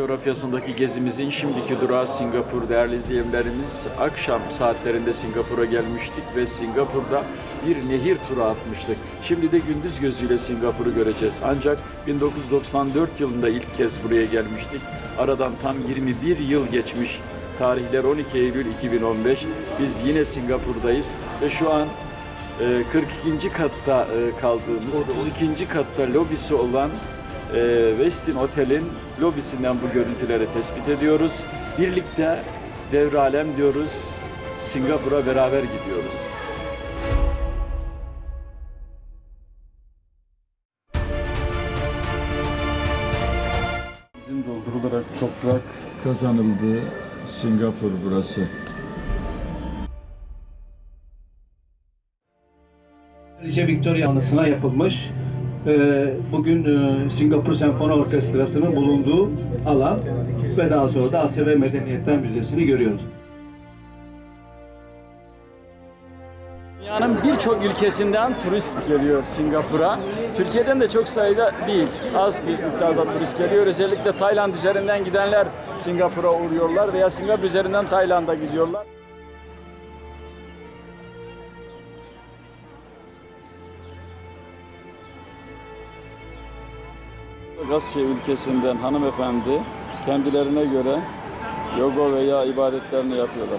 Coğrafyasındaki gezimizin şimdiki durağı Singapur değerli izleyenlerimiz. Akşam saatlerinde Singapur'a gelmiştik ve Singapur'da bir nehir turu atmıştık. Şimdi de gündüz gözüyle Singapur'u göreceğiz. Ancak 1994 yılında ilk kez buraya gelmiştik. Aradan tam 21 yıl geçmiş. Tarihler 12 Eylül 2015. Biz yine Singapur'dayız ve şu an e, 42. katta e, kaldığımız, 32. katta lobisi olan e, Westin Otel'in lobisinden bu görüntüleri tespit ediyoruz. Birlikte devralem diyoruz. Singapur'a beraber gidiyoruz. Bizim doldurularak toprak kazanıldı. Singapur burası. Kraliçe Victoria anısına yapılmış. Ee, Bugün e, Singapur Senfoni Orkestrası'nın bulunduğu alan ve daha sonra da Asya Medeniyetler Müzesi'ni görüyoruz. Dünyanın birçok ülkesinden turist geliyor Singapur'a. Türkiye'den de çok sayıda değil, az bir miktarda turist geliyor. Özellikle Tayland üzerinden gidenler Singapur'a uğruyorlar veya Singapur üzerinden Tayland'a gidiyorlar. Asya ülkesinden hanımefendi kendilerine göre yoga veya ibadetlerini yapıyorlar.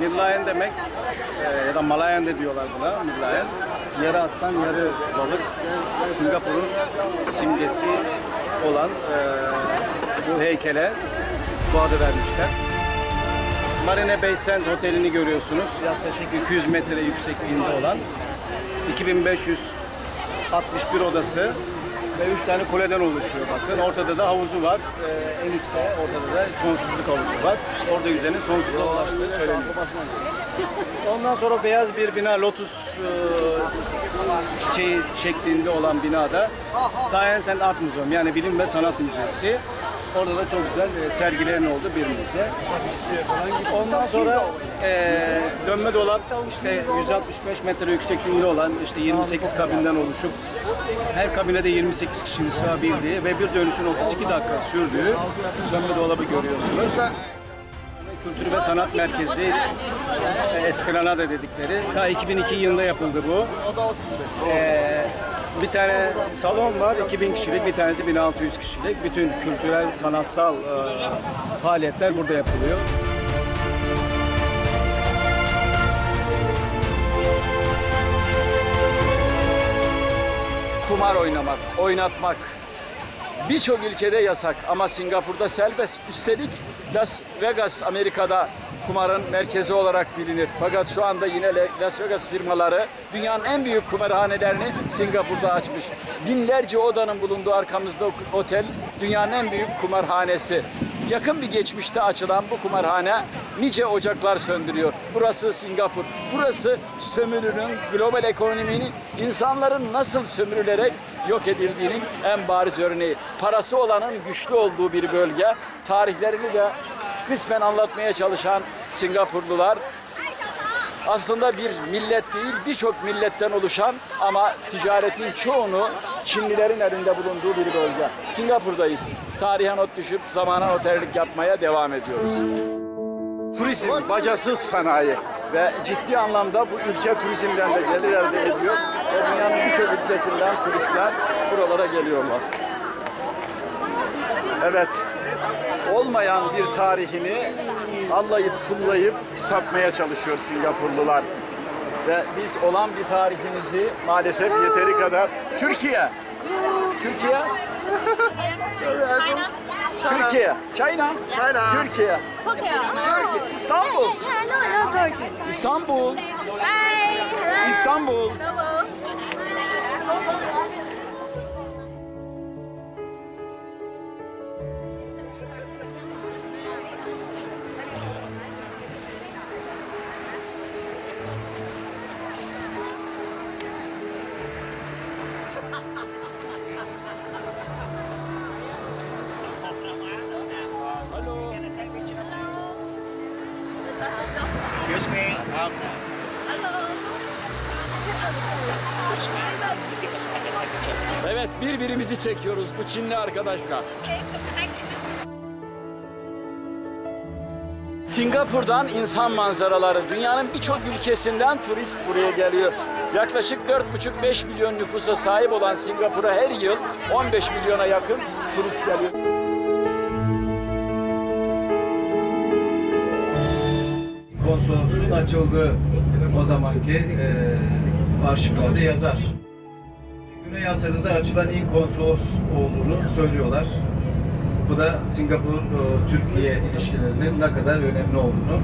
Mirlayen demek e, ya da Malayan de diyorlar buna Mirlayen. Yarı aslan, yarı balık. Singapur'un simgesi olan e, bu heykele bu adı vermişler. Marina Bay Sands Oteli'ni görüyorsunuz. Yaklaşık 200 metre yüksekliğinde olan 2561 odası ve 3 tane kuleden oluşuyor bakın. Ortada da havuzu var. Ee, en üstte ortada da sonsuzluk havuzu var. Orada yüzenin sonsuzluğa ulaştığı söyleniyor. Ondan sonra beyaz bir bina Lotus e, çiçeği şeklinde olan binada Science and Art Museum yani Bilim ve Sanat Müzesi. Orada da çok güzel e, sergilerin olduğu bir müze. Ondan sonra e, dönme dolap işte 165 metre yüksekliğinde olan işte 28 kabinden oluşup her kabine de 28 kişinin sığabildiği ve bir dönüşün 32 dakika sürdüğü dönme dolabı görüyorsunuz. Kültür ve Sanat Merkezi e, Esplanada dedikleri. Ta 2002 yılında yapıldı bu. Ee, bir tane salon var, 2000 kişilik, bir tanesi 1600 kişilik. Bütün kültürel, sanatsal e, faaliyetler burada yapılıyor. kumar oynamak, oynatmak birçok ülkede yasak ama Singapur'da serbest. Üstelik Las Vegas Amerika'da kumarın merkezi olarak bilinir. Fakat şu anda yine Las Vegas firmaları dünyanın en büyük kumarhanelerini Singapur'da açmış. Binlerce odanın bulunduğu arkamızda otel dünyanın en büyük kumarhanesi. Yakın bir geçmişte açılan bu kumarhane nice ocaklar söndürüyor. Burası Singapur. Burası sömürünün, global ekonominin insanların nasıl sömürülerek yok edildiğinin en bariz örneği. Parası olanın güçlü olduğu bir bölge. Tarihlerini de kısmen anlatmaya çalışan Singapurlular aslında bir millet değil birçok milletten oluşan ama ticaretin çoğunu Çinlilerin elinde bulunduğu bir bölge. Singapur'dayız. Tarihe not düşüp zamana otellik yapmaya devam ediyoruz. Turizm, bacasız sanayi ve ciddi anlamda bu ülke turizmden de gelir elde ediyor ve dünyanın birçok ülkesinden turistler buralara geliyorlar. Evet, olmayan bir tarihini allayıp pullayıp satmaya çalışıyor Singapurlular. Ve biz olan bir tarihimizi maalesef yeteri kadar Türkiye, Türkiye, Türkiye, China, China. Türkiye, Tokyo. Turkey, İstanbul. İstanbul, Bye. Hello. İstanbul. Bu Çinli arkadaşla. Singapur'dan insan manzaraları dünyanın birçok ülkesinden turist buraya geliyor. Yaklaşık 4,5-5 milyon nüfusa sahip olan Singapur'a her yıl 15 milyona yakın turist geliyor. konsolosluğun açıldığı o zamanki e, arşivlerde yazar. Güney Asya'da da açılan ilk konsolos olduğunu söylüyorlar. Bu da Singapur-Türkiye ilişkilerinin ne kadar önemli olduğunu Hı.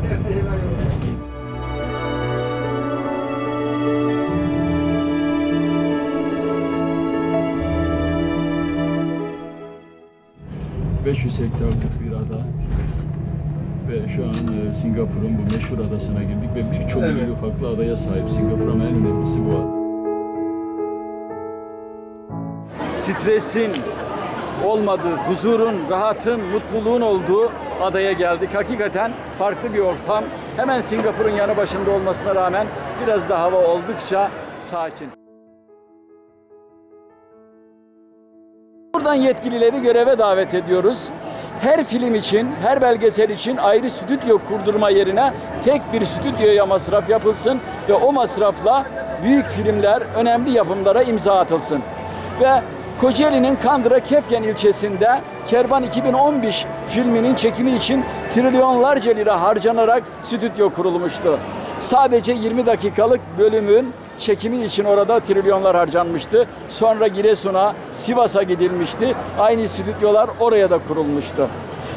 500 hektarlık bir ada ve şu an e, Singapur'un bu meşhur adasına girdik ve birçok Evet. ufaklı adaya sahip Singapur ama en önemlisi bu ada. Stresin olmadığı, huzurun, rahatın, mutluluğun olduğu adaya geldik. Hakikaten farklı bir ortam. Hemen Singapur'un yanı başında olmasına rağmen biraz da hava oldukça sakin. Buradan yetkilileri göreve davet ediyoruz. Her film için, her belgesel için ayrı stüdyo kurdurma yerine tek bir stüdyoya masraf yapılsın ve o masrafla büyük filmler, önemli yapımlara imza atılsın. Ve Kocaeli'nin Kandıra Kefken ilçesinde Kervan 2015 filminin çekimi için trilyonlarca lira harcanarak stüdyo kurulmuştu. Sadece 20 dakikalık bölümün çekimi için orada trilyonlar harcanmıştı. Sonra Giresun'a, Sivas'a gidilmişti. Aynı stüdyolar oraya da kurulmuştu.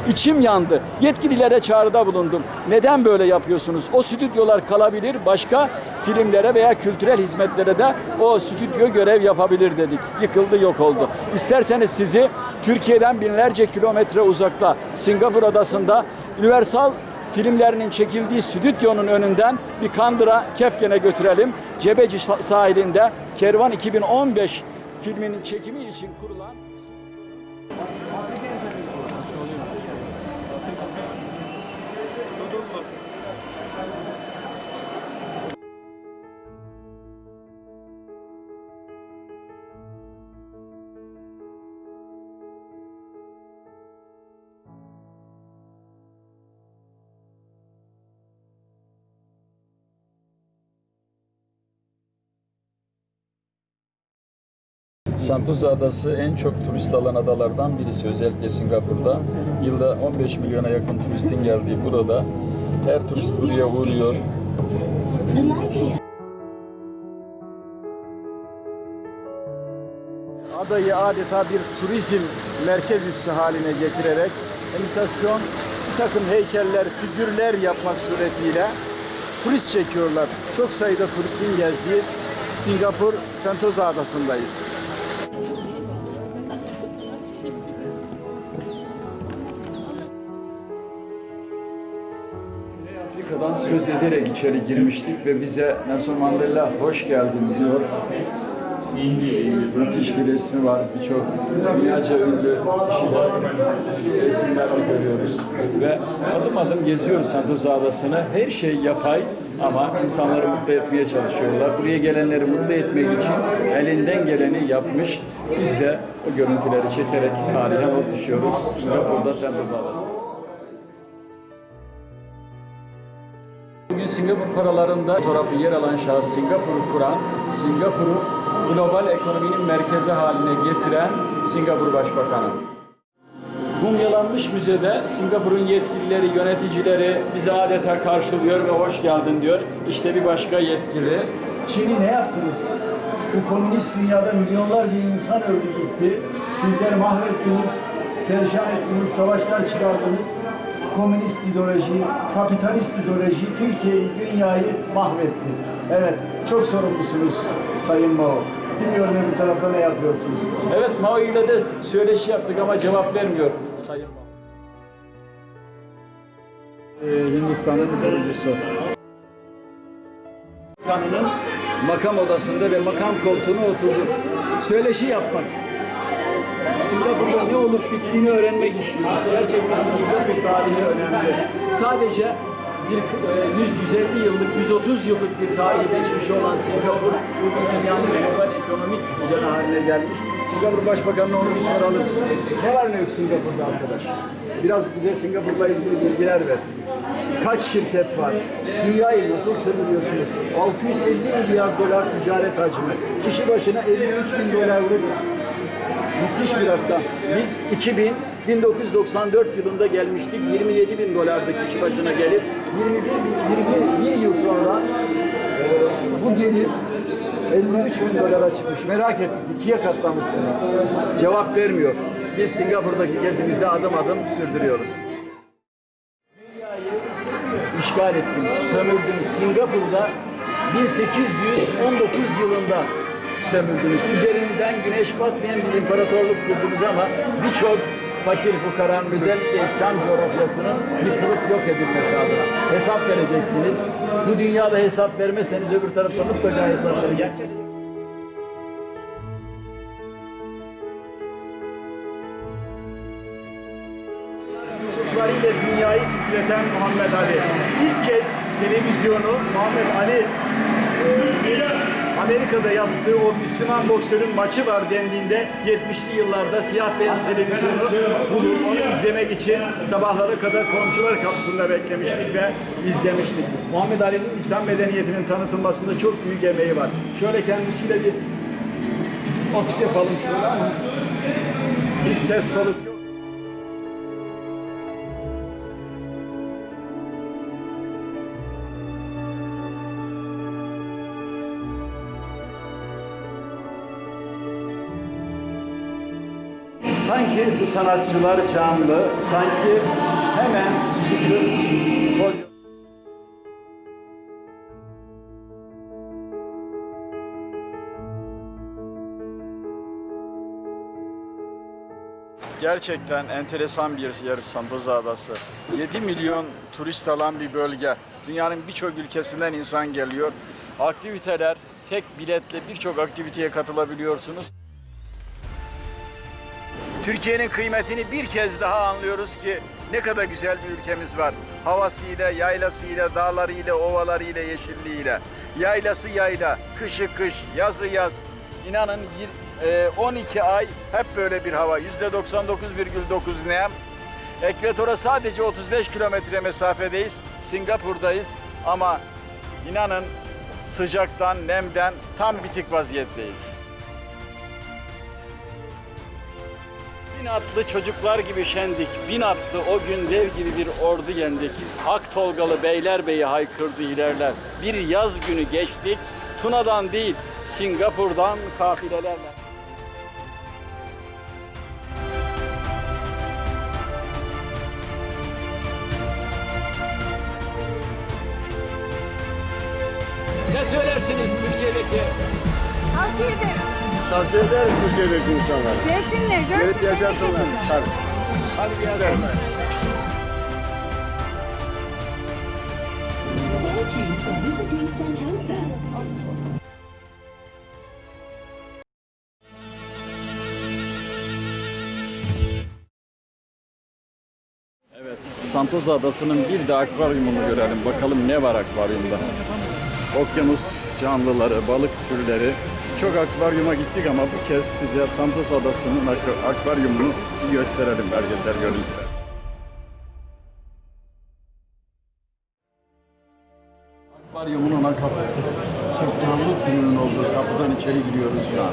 İçim yandı. Yetkililere çağrıda bulundum. Neden böyle yapıyorsunuz? O stüdyolar kalabilir, başka filmlere veya kültürel hizmetlere de o stüdyo görev yapabilir dedik. Yıkıldı, yok oldu. İsterseniz sizi Türkiye'den binlerce kilometre uzakta Singapur adasında Universal filmlerinin çekildiği stüdyonun önünden bir Kandıra Kefken'e götürelim. Cebeci sahilinde Kervan 2015 filminin çekimi için kurulan Sentosa Adası en çok turist alan adalardan birisi. Özellikle Singapur'da. Yılda 15 milyona yakın turistin geldiği burada her turist buraya uğruyor. Adayı adeta bir turizm merkez üssü haline getirerek imitasyon bir takım heykeller, figürler yapmak suretiyle turist çekiyorlar. Çok sayıda turistin gezdiği Singapur Sentosa Adası'ndayız. Söz ederek içeri girmiştik ve bize Nelson Mandela hoş geldin diyor. Müthiş bir resmi var. Birçok dünyaca ünlü kişiler resimlerini görüyoruz. Ve adım adım geziyoruz Sentosa Adası'nı. Her şey yapay ama insanları mutlu etmeye çalışıyorlar. Buraya gelenleri mutlu etmek için elinden geleni yapmış. Biz de o görüntüleri çekerek tarihe not düşüyoruz. Singapur'da Sentosa Adası. Singapur paralarında fotoğrafı yer alan şahıs Singapur'u kuran, Singapur'u global ekonominin merkezi haline getiren Singapur Başbakanı. Mumyalanmış müzede Singapur'un yetkilileri, yöneticileri bizi adeta karşılıyor ve hoş geldin diyor. İşte bir başka yetkili. Çin'i ne yaptınız? Bu komünist dünyada milyonlarca insan öldü gitti. Sizleri mahvettiniz, perişan ettiniz, savaşlar çıkardınız. Komünist ideoloji, kapitalist ideoloji Türkiye'yi, dünyayı mahvetti. Evet, çok sorumlusunuz Sayın Mao. Bilmiyorum öbür tarafta ne yapıyorsunuz. Evet, Mao ile de söyleşi yaptık ama cevap vermiyor Sayın Mao. Ee, Hindistan'ın kurucusu. Kanının makam odasında ve makam koltuğuna oturdu. Söyleşi yapmak. Singapur'da ne olup bittiğini öğrenmek istiyoruz. Gerçekten Singapur tarihi önemli. Sadece bir e, 100-150 yıllık, 130 yıllık bir tarihi geçmiş olan Singapur, bugün dünyanın global ekonomik düzeni haline gelmiş. Singapur Başbakanı'na onu bir soralım. Ne var ne yok Singapur'da arkadaş? Biraz bize Singapur'la ilgili bilgiler ver. Kaç şirket var? Dünyayı nasıl sömürüyorsunuz? 650 milyar dolar ticaret hacmi. Kişi başına 53 bin dolarlık Müthiş bir rakam. Biz 2000, 1994 yılında gelmiştik. 27 bin dolardı kişi başına gelip 21, bin- 21 yıl sonra e, bu gelir 53 bin dolara çıkmış. Merak ettik. ikiye katlamışsınız. Cevap vermiyor. Biz Singapur'daki gezimizi adım adım sürdürüyoruz. Dünyayı işgal ettiniz, sömürdünüz. Singapur'da 1819 yılında sömürdünüz. Üzerinden güneş batmayan bir imparatorluk kurdunuz ama birçok fakir fukaranın özellikle İslam coğrafyasının yıkılıp yok edilmesi adına hesap vereceksiniz. Bu dünyada hesap vermezseniz öbür tarafta mutlaka hesap vereceksiniz. yumruklarıyla dünyayı titreten Muhammed Ali. İlk kez televizyonu Muhammed Ali Amerika'da yaptığı o Müslüman boksörün maçı var dendiğinde 70'li yıllarda siyah beyaz televizyonu bulup onu izlemek için sabahlara kadar komşular kapısında beklemiştik ve izlemiştik. Muhammed Ali'nin İslam medeniyetinin tanıtılmasında çok büyük emeği var. Şöyle kendisiyle bir boks yapalım şöyle ama bir ses soluk yok. Sanki bu sanatçılar canlı, sanki hemen çıkıp pody- Gerçekten enteresan bir yer Santosa Adası. 7 milyon turist alan bir bölge. Dünyanın birçok ülkesinden insan geliyor. Aktiviteler, tek biletle birçok aktiviteye katılabiliyorsunuz. Türkiye'nin kıymetini bir kez daha anlıyoruz ki ne kadar güzel bir ülkemiz var. Havasıyla, yaylasıyla, dağlarıyla, ovalarıyla, yeşilliğiyle. Yaylası yayla, kışı kış, yazı yaz. İnanın yir- e, 12 ay hep böyle bir hava. %99,9 nem. Ekvatora sadece 35 kilometre mesafedeyiz. Singapur'dayız ama inanın sıcaktan, nemden tam bitik vaziyetteyiz. Bin atlı çocuklar gibi şendik, bin atlı o gün dev gibi bir ordu yendik. Ak Tolgalı Beylerbeyi haykırdı ilerler. Bir yaz günü geçtik, Tuna'dan değil, Singapur'dan kafilelerle. Ne söylersiniz Türkiye'deki Tavsiye ederiz. Tavsiye ederim Türkiye'deki insanlara. Gelsinler, görsünler. Evet yaşasınlar. Tabii. Hadi gelsin. Thank you for visiting Sentosa. Evet, Santosa Adası'nın bir de akvaryumunu görelim. Bakalım ne var akvaryumda. Okyanus canlıları, balık türleri. Çok akvaryuma gittik ama bu kez size Santos Adası'nın ak- akvaryumunu gösterelim belgesel görüntüler. Akvaryumun ana kapısı. Çok canlı türünün olduğu kapıdan içeri giriyoruz şu an.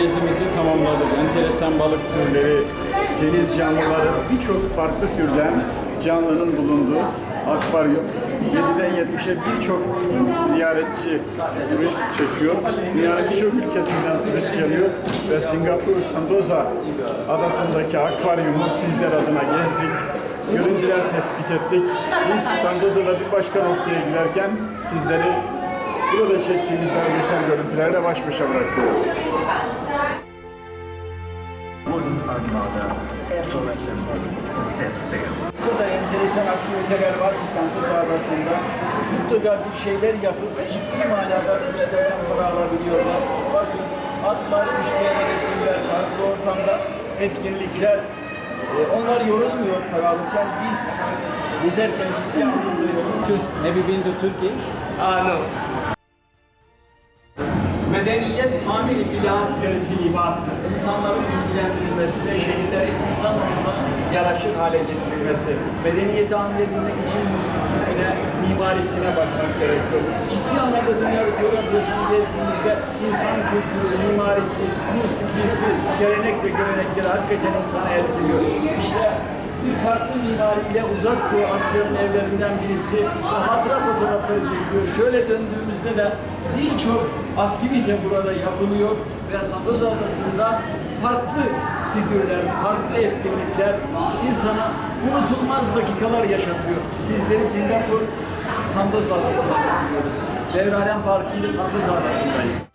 Gezimizi tamamladık. Enteresan balık türleri, deniz canlıları, birçok farklı türden canlının bulunduğu akvaryum. 7'den 70'e birçok ziyaretçi, turist çekiyor. Dünyanın birçok ülkesinden turist geliyor ve Singapur Sentosa adasındaki akvaryumu sizler adına gezdik. Görüntüler tespit ettik. Biz Santosa'da bir başka noktaya giderken sizleri burada çektiğimiz belgesel görüntülerle baş başa bırakıyoruz. Bu kadar enteresan aktiviteler var ki Santos Adası'nda. Mutlaka bir şeyler yapıp ciddi manada turistlerden para alabiliyorlar. Bakın atlar, müşteri resimler, farklı ortamda etkinlikler. E, onlar yorulmuyor para alırken biz gezerken ciddi anlamda yoruluyoruz. Have you been to Turkey? Ah, no. Tamiri bilan tertibattır. İnsanların ilgilendirilmesine, şehirlerin insan olma yaraşır hale getirilmesi. Medeniyeti anlayabilmek için musikisine, mimarisine bakmak gerekiyor. Ciddi anlamda dünya coğrafyasını gezdiğimizde insan kültürü, mimarisi, musikisi, gelenek ve görenekleri hakikaten insanı etkiliyor. İşte bir farklı mimariyle uzak doğu Asya'nın evlerinden birisi ve hatıra fotoğrafları çekiyor. Şöyle döndüğümüzde de birçok aktivite burada yapılıyor ve Santos Adası'nda farklı figürler, farklı etkinlikler insana unutulmaz dakikalar yaşatıyor. Sizleri Singapur Santos Adası'na getiriyoruz. Devralen Parkı ile Santos Adası'ndayız.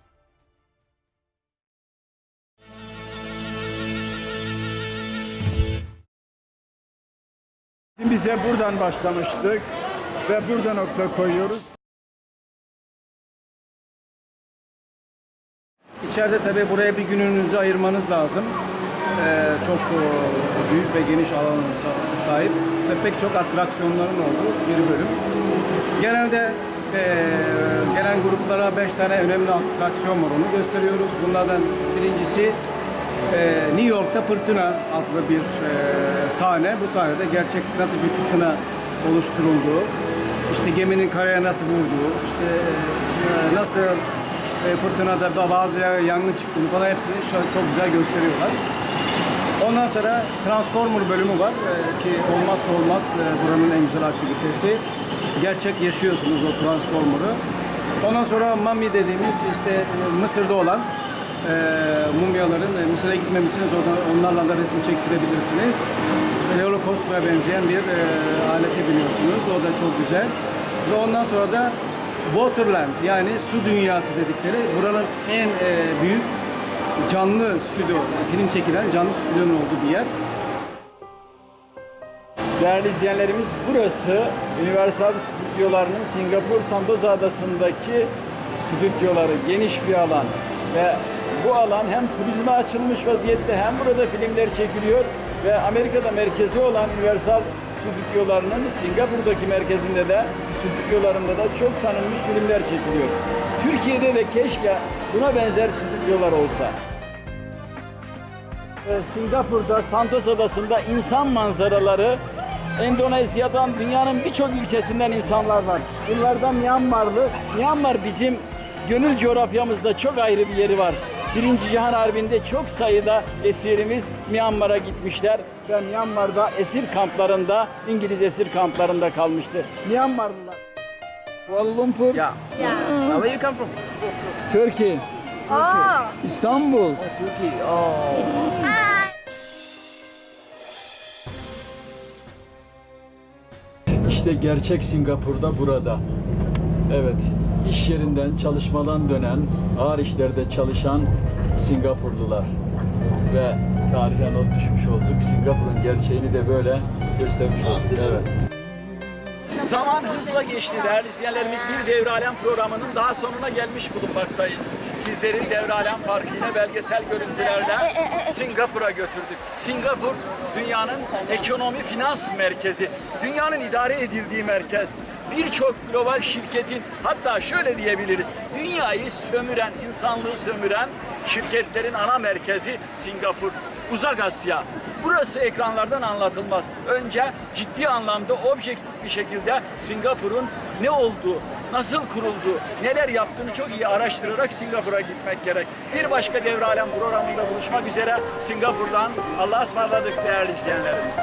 Bize buradan başlamıştık ve burada nokta koyuyoruz. İçeride tabii buraya bir gününüzü ayırmanız lazım. Ee, çok e, büyük ve geniş alan sa- sahip ve pek çok atraksiyonların olduğu bir bölüm. Genelde e, gelen gruplara beş tane önemli atraksiyon var onu gösteriyoruz. Bunlardan birincisi e, New York'ta Fırtına adlı bir e, sahne. Bu sahnede gerçek nasıl bir fırtına oluşturulduğu, işte geminin karaya nasıl vurduğu, işte e, nasıl e, fırtınada da bazı yer yangın çıktığını falan hepsini çok güzel gösteriyorlar. Ondan sonra Transformer bölümü var e, ki olmazsa olmaz e, buranın en güzel aktivitesi. Gerçek yaşıyorsunuz o Transformer'ı. Ondan sonra Mummy dediğimiz işte e, Mısır'da olan e, mumyaların e, Mısır'a gitmemişsiniz oradan onlarla da resim çektirebilirsiniz. Holocaust'a benzeyen bir e, alete biniyorsunuz. O da çok güzel. Ve ondan sonra da Waterland yani su dünyası dedikleri buranın en e, büyük canlı stüdyo, film çekilen canlı stüdyonun olduğu bir yer. Değerli izleyenlerimiz burası Universal Stüdyolarının Singapur Sentosa Adası'ndaki stüdyoları geniş bir alan ve bu alan hem turizme açılmış vaziyette hem burada filmler çekiliyor ve Amerika'da merkezi olan Universal stüdyolarının Singapur'daki merkezinde de stüdyolarında da çok tanınmış filmler çekiliyor. Türkiye'de de keşke buna benzer stüdyolar olsa. Ee, Singapur'da Santos Adası'nda insan manzaraları Endonezya'dan dünyanın birçok ülkesinden insanlar var. Bunlardan Myanmarlı. Myanmar bizim gönül coğrafyamızda çok ayrı bir yeri var. Birinci Cihan Harbi'nde çok sayıda esirimiz Myanmar'a gitmişler ve Myanmar'da esir kamplarında, İngiliz esir kamplarında kalmıştı. Myanmarlılar. Kuala Lumpur. Yeah. Where you come from? Turkey. Aa, İstanbul. Turkey. Oh. İşte gerçek Singapur'da burada. Evet, iş yerinden çalışmadan dönen, ağır işlerde çalışan Singapurlular. Ve tarihe not düşmüş olduk. Singapur'un gerçeğini de böyle göstermiş olduk. Evet. Zaman hızla geçti değerli izleyenlerimiz. Bir Devre Alem programının daha sonuna gelmiş bulunmaktayız. Sizleri Devre Alem Parkı ile belgesel görüntülerle Singapur'a götürdük. Singapur dünyanın ekonomi finans merkezi, dünyanın idare edildiği merkez. Birçok global şirketin hatta şöyle diyebiliriz. Dünyayı sömüren, insanlığı sömüren şirketlerin ana merkezi Singapur. Uzak Asya. Burası ekranlardan anlatılmaz. Önce ciddi anlamda objektif bir şekilde Singapur'un ne olduğu, nasıl kuruldu, neler yaptığını çok iyi araştırarak Singapur'a gitmek gerek. Bir başka Devre programında buluşmak üzere Singapur'dan Allah'a ısmarladık değerli izleyenlerimiz.